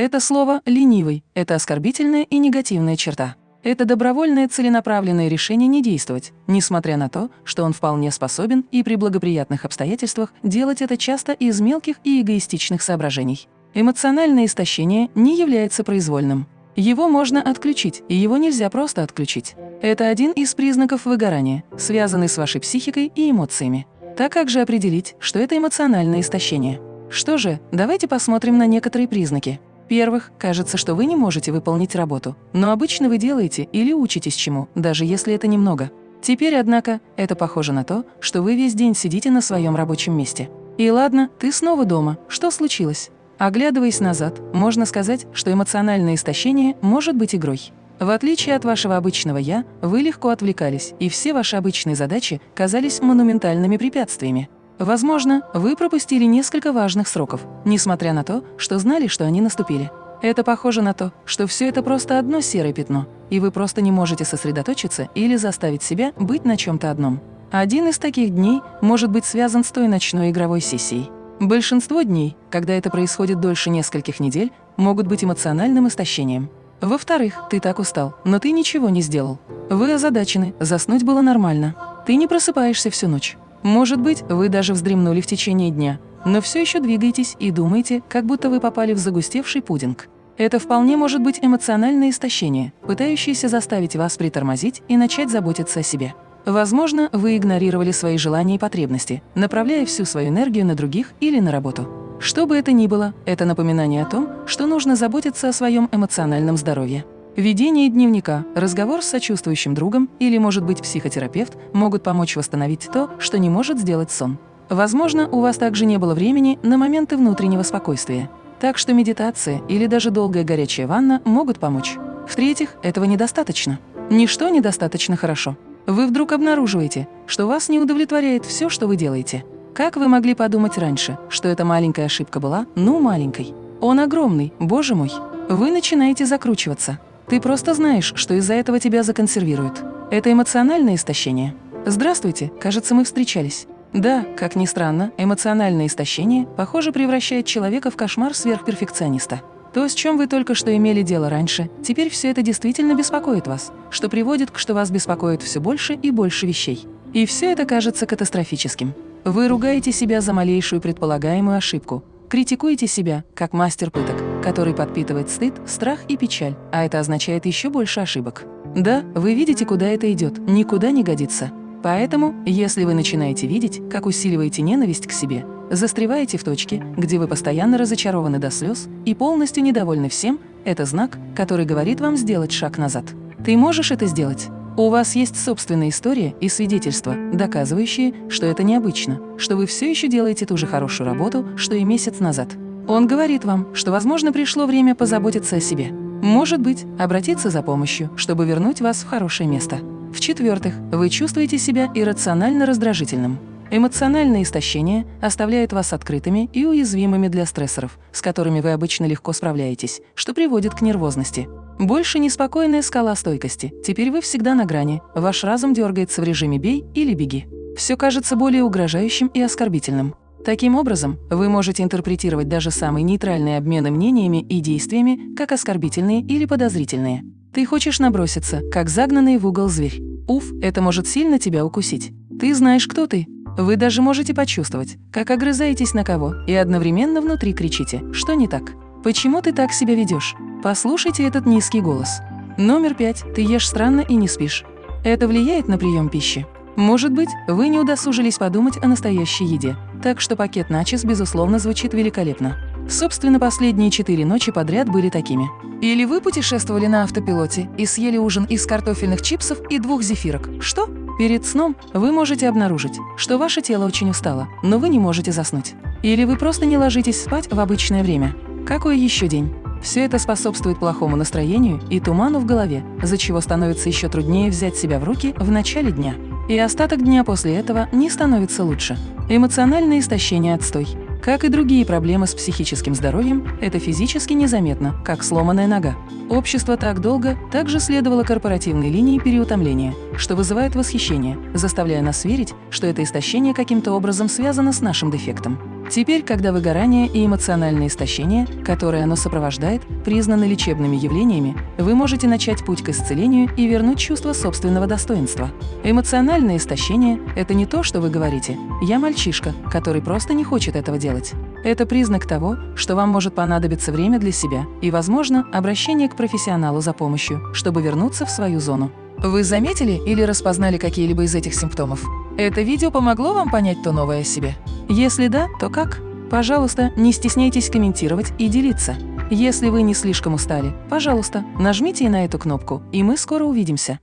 Это слово «ленивый» – это оскорбительная и негативная черта. Это добровольное целенаправленное решение не действовать, несмотря на то, что он вполне способен и при благоприятных обстоятельствах делать это часто из мелких и эгоистичных соображений. Эмоциональное истощение не является произвольным. Его можно отключить, и его нельзя просто отключить. Это один из признаков выгорания, связанный с вашей психикой и эмоциями. Так как же определить, что это эмоциональное истощение? Что же, давайте посмотрим на некоторые признаки. Первых, кажется, что вы не можете выполнить работу, но обычно вы делаете или учитесь чему, даже если это немного. Теперь, однако, это похоже на то, что вы весь день сидите на своем рабочем месте. И ладно, ты снова дома. Что случилось? Оглядываясь назад, можно сказать, что эмоциональное истощение может быть игрой. В отличие от вашего обычного «я», вы легко отвлекались, и все ваши обычные задачи казались монументальными препятствиями. Возможно, вы пропустили несколько важных сроков, несмотря на то, что знали, что они наступили. Это похоже на то, что все это просто одно серое пятно, и вы просто не можете сосредоточиться или заставить себя быть на чем-то одном. Один из таких дней может быть связан с той ночной игровой сессией. Большинство дней, когда это происходит дольше нескольких недель, могут быть эмоциональным истощением. Во-вторых, ты так устал, но ты ничего не сделал. Вы озадачены, заснуть было нормально. Ты не просыпаешься всю ночь. Может быть, вы даже вздремнули в течение дня, но все еще двигаетесь и думаете, как будто вы попали в загустевший пудинг. Это вполне может быть эмоциональное истощение, пытающееся заставить вас притормозить и начать заботиться о себе. Возможно, вы игнорировали свои желания и потребности, направляя всю свою энергию на других или на работу. Что бы это ни было, это напоминание о том, что нужно заботиться о своем эмоциональном здоровье. Ведение дневника, разговор с сочувствующим другом или, может быть, психотерапевт могут помочь восстановить то, что не может сделать сон. Возможно, у вас также не было времени на моменты внутреннего спокойствия. Так что медитация или даже долгая горячая ванна могут помочь. В-третьих, этого недостаточно. Ничто недостаточно хорошо. Вы вдруг обнаруживаете, что вас не удовлетворяет все, что вы делаете. Как вы могли подумать раньше, что эта маленькая ошибка была, ну, маленькой? Он огромный, боже мой. Вы начинаете закручиваться. Ты просто знаешь, что из-за этого тебя законсервируют. Это эмоциональное истощение. Здравствуйте, кажется, мы встречались. Да, как ни странно, эмоциональное истощение, похоже, превращает человека в кошмар сверхперфекциониста. То, с чем вы только что имели дело раньше, теперь все это действительно беспокоит вас, что приводит к, что вас беспокоит все больше и больше вещей. И все это кажется катастрофическим. Вы ругаете себя за малейшую предполагаемую ошибку, критикуете себя, как мастер пыток, который подпитывает стыд, страх и печаль, а это означает еще больше ошибок. Да, вы видите, куда это идет, никуда не годится. Поэтому, если вы начинаете видеть, как усиливаете ненависть к себе, застреваете в точке, где вы постоянно разочарованы до слез и полностью недовольны всем, это знак, который говорит вам сделать шаг назад. Ты можешь это сделать. У вас есть собственная история и свидетельства, доказывающие, что это необычно, что вы все еще делаете ту же хорошую работу, что и месяц назад. Он говорит вам, что, возможно, пришло время позаботиться о себе. Может быть, обратиться за помощью, чтобы вернуть вас в хорошее место. В-четвертых, вы чувствуете себя иррационально раздражительным. Эмоциональное истощение оставляет вас открытыми и уязвимыми для стрессоров, с которыми вы обычно легко справляетесь, что приводит к нервозности. Больше неспокойная скала стойкости. Теперь вы всегда на грани. Ваш разум дергается в режиме «бей» или «беги». Все кажется более угрожающим и оскорбительным. Таким образом, вы можете интерпретировать даже самые нейтральные обмены мнениями и действиями как оскорбительные или подозрительные. Ты хочешь наброситься, как загнанный в угол зверь. Уф, это может сильно тебя укусить. Ты знаешь, кто ты. Вы даже можете почувствовать, как огрызаетесь на кого, и одновременно внутри кричите, что не так. Почему ты так себя ведешь? Послушайте этот низкий голос. Номер пять. Ты ешь странно и не спишь. Это влияет на прием пищи. Может быть, вы не удосужились подумать о настоящей еде, так что пакет начес, безусловно, звучит великолепно. Собственно, последние четыре ночи подряд были такими. Или вы путешествовали на автопилоте и съели ужин из картофельных чипсов и двух зефирок. Что? Перед сном вы можете обнаружить, что ваше тело очень устало, но вы не можете заснуть. Или вы просто не ложитесь спать в обычное время. Какой еще день? Все это способствует плохому настроению и туману в голове, за чего становится еще труднее взять себя в руки в начале дня. И остаток дня после этого не становится лучше. Эмоциональное истощение – отстой. Как и другие проблемы с психическим здоровьем, это физически незаметно, как сломанная нога. Общество так долго также следовало корпоративной линии переутомления, что вызывает восхищение, заставляя нас верить, что это истощение каким-то образом связано с нашим дефектом. Теперь, когда выгорание и эмоциональное истощение, которое оно сопровождает, признаны лечебными явлениями, вы можете начать путь к исцелению и вернуть чувство собственного достоинства. Эмоциональное истощение – это не то, что вы говорите «я мальчишка, который просто не хочет этого делать». Это признак того, что вам может понадобиться время для себя и, возможно, обращение к профессионалу за помощью, чтобы вернуться в свою зону. Вы заметили или распознали какие-либо из этих симптомов? Это видео помогло вам понять то новое о себе? Если да, то как? Пожалуйста, не стесняйтесь комментировать и делиться. Если вы не слишком устали, пожалуйста, нажмите на эту кнопку, и мы скоро увидимся.